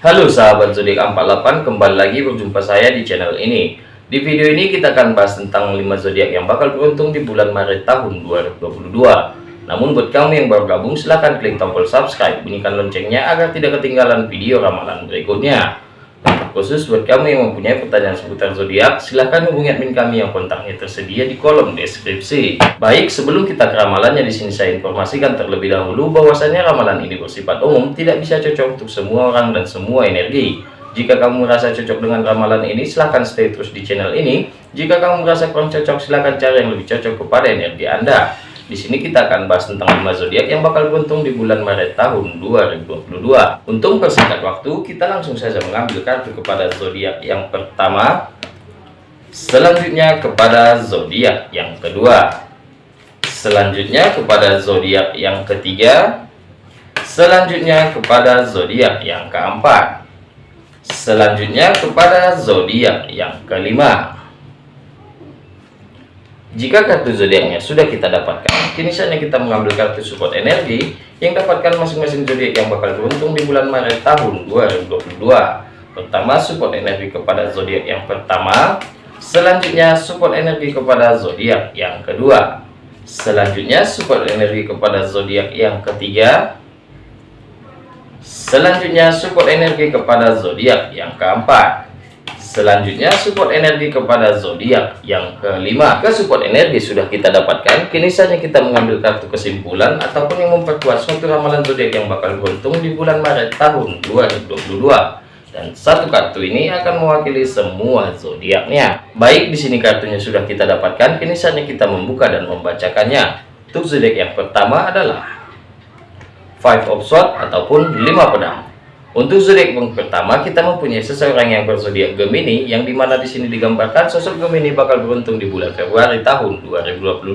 Halo sahabat zodiak 48 kembali lagi berjumpa saya di channel ini. Di video ini kita akan bahas tentang 5 zodiak yang bakal beruntung di bulan Maret tahun 2022 namun buat kamu yang baru gabung silahkan klik tombol subscribe bunyikan loncengnya agar tidak ketinggalan video ramalan berikutnya khusus buat kamu yang mempunyai pertanyaan seputar zodiak silahkan hubungi admin kami yang kontaknya tersedia di kolom deskripsi. Baik sebelum kita ke ramalannya di sini saya informasikan terlebih dahulu bahwasanya ramalan ini bersifat umum tidak bisa cocok untuk semua orang dan semua energi. Jika kamu merasa cocok dengan ramalan ini silahkan stay terus di channel ini. Jika kamu merasa kurang cocok silahkan cari yang lebih cocok kepada energi anda di sini kita akan bahas tentang 5 zodiak yang bakal beruntung di bulan Maret tahun 2022. Untuk persingkat waktu, kita langsung saja mengambil kartu kepada zodiak yang pertama, selanjutnya kepada zodiak yang kedua, selanjutnya kepada zodiak yang ketiga, selanjutnya kepada zodiak yang keempat, selanjutnya kepada zodiak yang kelima. Jika kartu zodiaknya sudah kita dapatkan, kini saatnya kita mengambil kartu support energi yang dapatkan masing-masing zodiak yang bakal beruntung di bulan Maret tahun 2022. Pertama, support energi kepada zodiak yang pertama, selanjutnya support energi kepada zodiak yang kedua, selanjutnya support energi kepada zodiak yang ketiga, selanjutnya support energi kepada zodiak yang keempat, Selanjutnya support energi kepada zodiak yang kelima. Ke support energi sudah kita dapatkan. Kini saja kita mengambil kartu kesimpulan ataupun yang memperkuat suatu ramalan zodiak yang bakal beruntung di bulan Maret tahun 2022. Dan satu kartu ini akan mewakili semua zodiaknya. Baik di sini kartunya sudah kita dapatkan. Kini saja kita membuka dan membacakannya. Untuk zodiak yang pertama adalah Five of Swords ataupun lima pedang. Untuk zodiak pertama, kita mempunyai seseorang yang berzodiak Gemini, yang di mana di sini digambarkan sosok Gemini bakal beruntung di bulan Februari tahun 2022.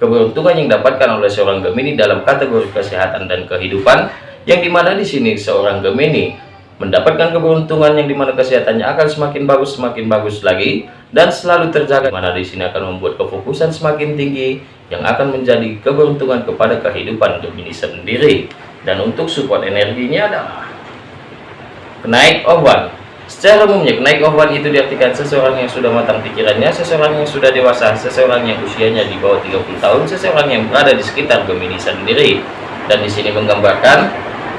Keberuntungan yang didapatkan oleh seorang Gemini dalam kategori kesehatan dan kehidupan, yang di mana di sini seorang Gemini mendapatkan keberuntungan yang di mana kesehatannya akan semakin bagus semakin bagus lagi dan selalu terjaga mana di sini akan membuat kefokusan semakin tinggi yang akan menjadi keberuntungan kepada kehidupan Gemini sendiri dan untuk support energinya adalah Kenaik one Secara umumnya, kenaik one itu diartikan seseorang yang sudah matang pikirannya, seseorang yang sudah dewasa, seseorang yang usianya di bawah 30 tahun, seseorang yang berada di sekitar Gemini sendiri. Dan di sini menggambarkan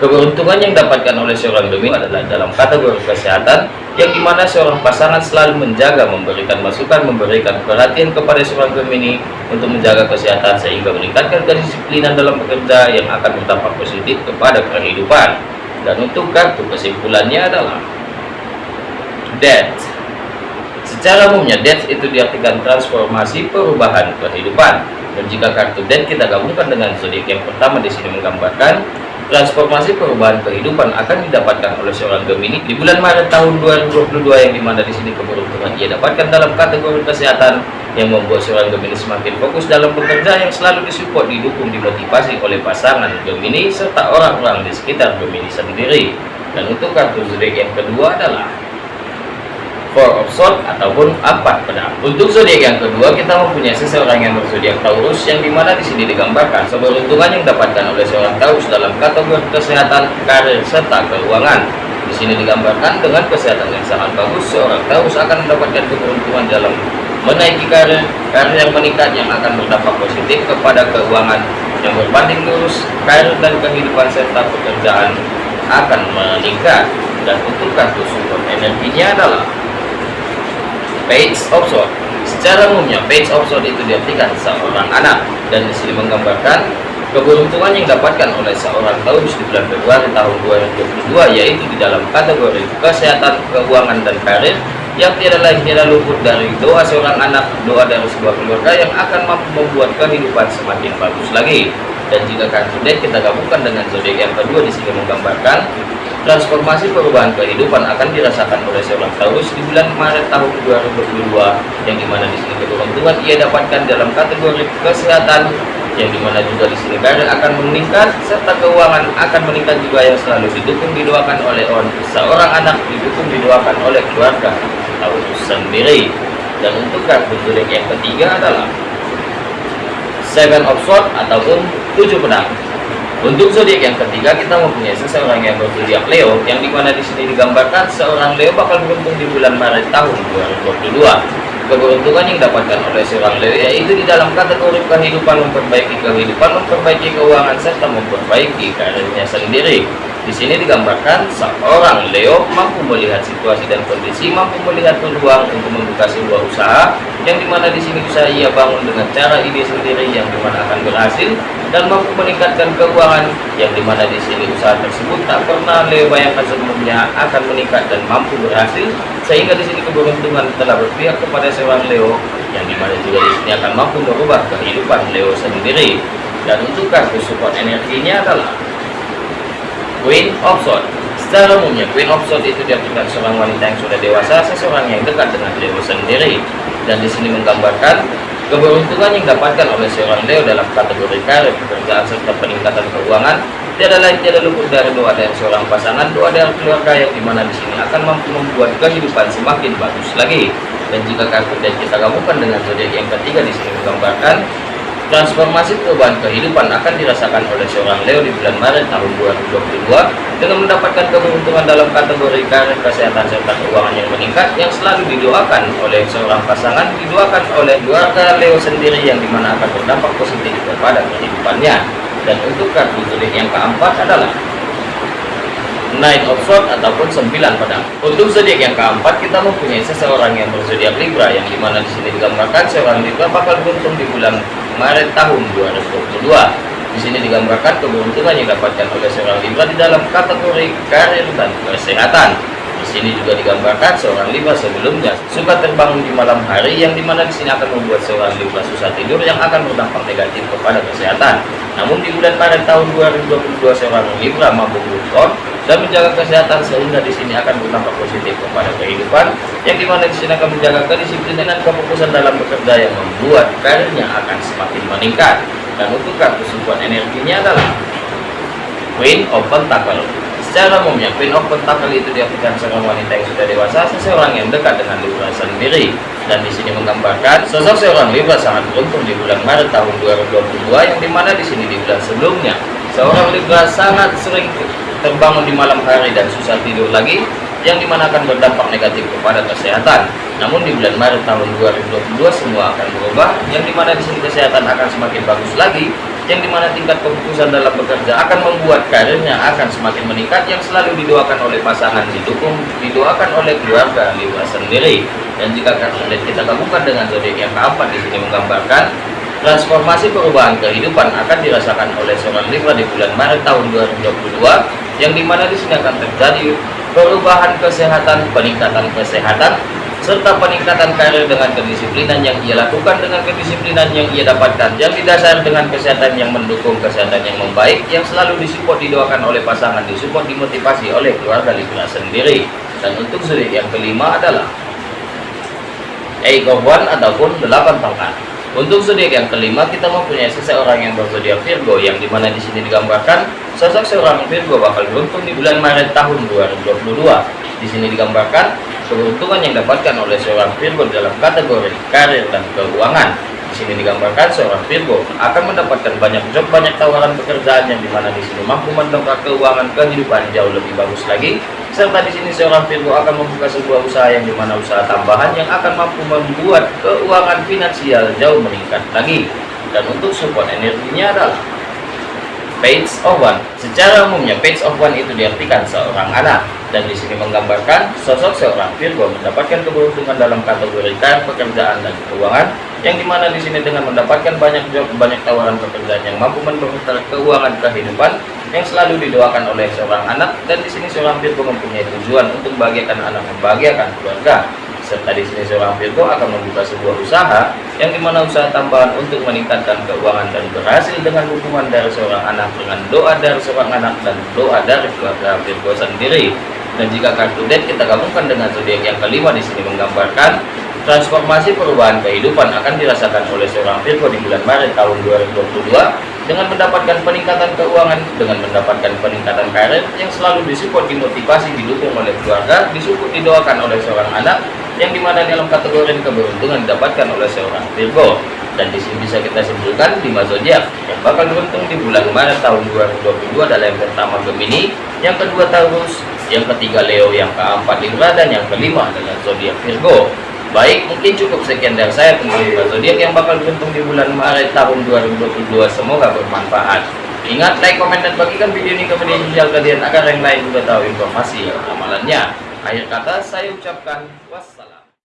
keberuntungan yang dapatkan oleh seorang Gemini adalah dalam kategori kesehatan, yang di mana seorang pasangan selalu menjaga, memberikan masukan, memberikan perhatian kepada seorang Gemini untuk menjaga kesehatan sehingga meningkatkan kedisiplinan dalam bekerja yang akan berdampak positif kepada kehidupan dan untuk kartu kesimpulannya adalah death secara umumnya death itu diartikan transformasi perubahan kehidupan. Dan jika kartu death kita gabungkan dengan zodiak yang pertama di sini menggambarkan transformasi perubahan kehidupan akan didapatkan oleh seorang Gemini di bulan Maret tahun 2022 yang di mana di sini keberuntungan ia dapatkan dalam kategori kesehatan yang membuat seorang Gemini semakin fokus dalam bekerja yang selalu disupport didukung dimotivasi oleh pasangan Gemini serta orang-orang di sekitar Gemini sendiri dan untuk kartu zodiak yang kedua adalah Four of Swords ataupun empat pedang. Untuk zodiak yang kedua kita mempunyai seseorang yang berzodiak Taurus yang di mana di sini digambarkan keberuntungan yang didapatkan oleh seorang Taurus dalam kategori kesehatan, karir serta keuangan. Di sini digambarkan dengan kesehatan yang sangat bagus seorang Taurus akan mendapatkan keberuntungan dalam menaiki karir, karir yang meningkat yang akan berdampak positif kepada keuangan. Yang berbanding lurus, karir dan kehidupan serta pekerjaan akan meningkat. Dan kartu support energinya adalah page of sword. Secara umumnya page of sword itu diartikan seorang anak. Dan di sini menggambarkan keberuntungan yang didapatkan oleh seorang Taurus di bulan Februari tahun 2022 yaitu di dalam kategori kesehatan, keuangan dan karir yang tidak lain tidak luput dari doa seorang anak, doa dari sebuah keluarga yang akan mampu membuat kehidupan semakin bagus lagi. Dan jika deck kita gabungkan dengan zodiak yang kedua di sini menggambarkan Transformasi perubahan kehidupan akan dirasakan oleh seorang Taurus di bulan Maret tahun 2022 yang di mana di sini keberuntungan ia dapatkan dalam kategori kesehatan yang di mana juga di sini karir akan meningkat serta keuangan akan meningkat juga yang selalu didukung didoakan oleh on seorang anak didukung didoakan oleh keluarga Taurus sendiri. Dan untuk kartu zodiak yang ketiga adalah Seven of Swords ataupun tujuh pedang. Untuk zodiak yang ketiga kita mempunyai seseorang yang berzodiak Leo yang di mana di sini digambarkan seorang Leo bakal beruntung di bulan Maret tahun 2022 keberuntungan yang didapatkan oleh seorang Leo yaitu di dalam kategori kehidupan memperbaiki kehidupan memperbaiki keuangan serta memperbaiki karirnya sendiri di sini digambarkan seorang Leo mampu melihat situasi dan kondisi, mampu melihat peluang untuk membuka sebuah usaha yang di mana di sini bisa ia bangun dengan cara ide sendiri yang di mana akan berhasil dan mampu meningkatkan keuangan yang di mana di sini usaha tersebut tak pernah Leo bayangkan sebelumnya akan meningkat dan mampu berhasil sehingga di sini keberuntungan telah berpihak kepada seorang Leo yang di mana juga di sini akan mampu merubah kehidupan Leo sendiri. Dan untuk kartu support energinya adalah Queen of Swords Secara umumnya, Queen of Swords itu diartikan seorang wanita yang sudah dewasa, seseorang yang dekat dengan Leo sendiri. Dan di sini menggambarkan keberuntungan yang didapatkan oleh seorang Leo dalam kategori karir, pekerjaan, serta peningkatan keuangan tiada lain tiada luput dari doa dari seorang pasangan, doa dari keluarga yang di mana di sini akan mampu membuat kehidupan semakin bagus lagi. Dan jika kartu yang kita gabungkan dengan zodiak yang ketiga di sini menggambarkan Transformasi perubahan kehidupan akan dirasakan oleh seorang Leo di bulan Maret tahun 2022 dengan mendapatkan keberuntungan dalam kategori karir, kesehatan, serta keuangan yang meningkat yang selalu didoakan oleh seorang pasangan, didoakan oleh keluarga Leo sendiri yang di mana akan berdampak positif kepada kehidupannya. Dan untuk kartu zodiak yang keempat adalah Nine of Swords ataupun 9 pedang. Untuk zodiak yang keempat kita mempunyai seseorang yang berzodiak Libra yang di mana di sini digambarkan seorang Libra bakal beruntung di bulan Maret tahun 2022. Di sini digambarkan keberuntungan yang didapatkan oleh seorang Libra di dalam kategori karir dan kesehatan. Di sini juga digambarkan seorang Libra sebelumnya suka terbangun di malam hari yang di mana di sini akan membuat seorang Libra susah tidur yang akan berdampak negatif kepada kesehatan. Namun di bulan Maret tahun 2022 seorang Libra mampu beruntung dan menjaga kesehatan sehingga di sini akan berdampak positif kepada kehidupan. Yang di mana di sini akan menjaga kedisiplinan dan kefokusan dalam bekerja yang membuat karirnya akan semakin meningkat. Dan untuk kartu support energinya adalah Queen of Pentacle. Secara umumnya Queen of Pentacle itu diartikan seorang wanita yang sudah dewasa seseorang yang dekat dengan Libra sendiri. Dan di sini menggambarkan sosok seorang Libra sangat beruntung di bulan Maret tahun 2022 yang di mana di sini di bulan sebelumnya seorang Libra sangat sering terbangun di malam hari dan susah tidur lagi yang di mana akan berdampak negatif kepada kesehatan. Namun di bulan Maret tahun 2022 semua akan berubah yang di mana di sini kesehatan akan semakin bagus lagi yang di mana tingkat kefokusan dalam bekerja akan membuat karirnya akan semakin meningkat yang selalu didoakan oleh pasangan didukung didoakan oleh keluarga Libra sendiri. Dan jika kalian kita gabungkan dengan zodiak yang keempat di sini menggambarkan transformasi perubahan kehidupan akan dirasakan oleh seorang Libra di bulan Maret tahun 2022 yang di mana di sini akan terjadi perubahan kesehatan, peningkatan kesehatan, serta peningkatan karir dengan kedisiplinan yang ia lakukan. Dengan kedisiplinan yang ia dapatkan yang didasar dengan kesehatan yang mendukung kesehatan yang membaik yang selalu disupport didoakan oleh pasangan disupport dimotivasi oleh keluarga Libra sendiri. Dan untuk zodiak yang kelima adalah of One ataupun delapan tongkat untuk zodiak yang kelima kita mempunyai seseorang yang berzodiak Virgo yang di mana di sini digambarkan sosok seorang Virgo bakal beruntung di bulan Maret tahun 2022. Di sini digambarkan keberuntungan yang didapatkan oleh seorang Virgo dalam kategori karir dan keuangan. Di sini digambarkan seorang Virgo akan mendapatkan banyak job, banyak tawaran pekerjaan yang di mana di sini mampu mendongkrak keuangan kehidupan jauh lebih bagus lagi. Serta di sini seorang Virgo akan membuka sebuah usaha yang di mana usaha tambahan yang akan mampu membuat keuangan finansial jauh meningkat lagi. Dan untuk support energinya adalah Page of One. Secara umumnya Page of One itu diartikan seorang anak dan di sini menggambarkan sosok seorang Virgo mendapatkan keberuntungan dalam kategori karir pekerjaan dan keuangan yang di mana di sini dengan mendapatkan banyak job, banyak tawaran pekerjaan yang mampu mendongkrak keuangan kehidupan yang selalu didoakan oleh seorang anak. Dan di sini seorang Virgo mempunyai tujuan untuk membahagiakan anak membahagiakan keluarga. Serta di sini seorang Virgo akan membuka sebuah usaha yang di mana usaha tambahan untuk meningkatkan keuangan dan berhasil dengan dukungan dari seorang anak dengan doa dari seorang anak dan doa dari keluarga Virgo sendiri dan jika kartu dead kita gabungkan dengan zodiak yang kelima di sini menggambarkan transformasi perubahan kehidupan akan dirasakan oleh seorang Virgo di bulan Maret tahun 2022 dengan mendapatkan peningkatan keuangan, dengan mendapatkan peningkatan karir yang selalu disupport, dimotivasi, didukung oleh keluarga, disupport, didoakan oleh seorang anak, yang di mana dalam kategori keberuntungan didapatkan oleh seorang Virgo. dan di sini bisa kita simpulkan lima zodiak yang bakal beruntung di bulan Maret tahun 2022 adalah yang pertama Gemini, yang kedua Taurus, yang ketiga Leo, yang keempat Libra dan yang kelima adalah zodiak Virgo. Baik, mungkin cukup sekian dari saya tentang zodiak yang bakal beruntung di bulan Maret tahun 2022. Semoga bermanfaat. Ingat, like, komen, dan bagikan video ini ke media sosial kalian agar yang lain juga tahu informasi amalannya. Akhir kata, saya ucapkan wassalam.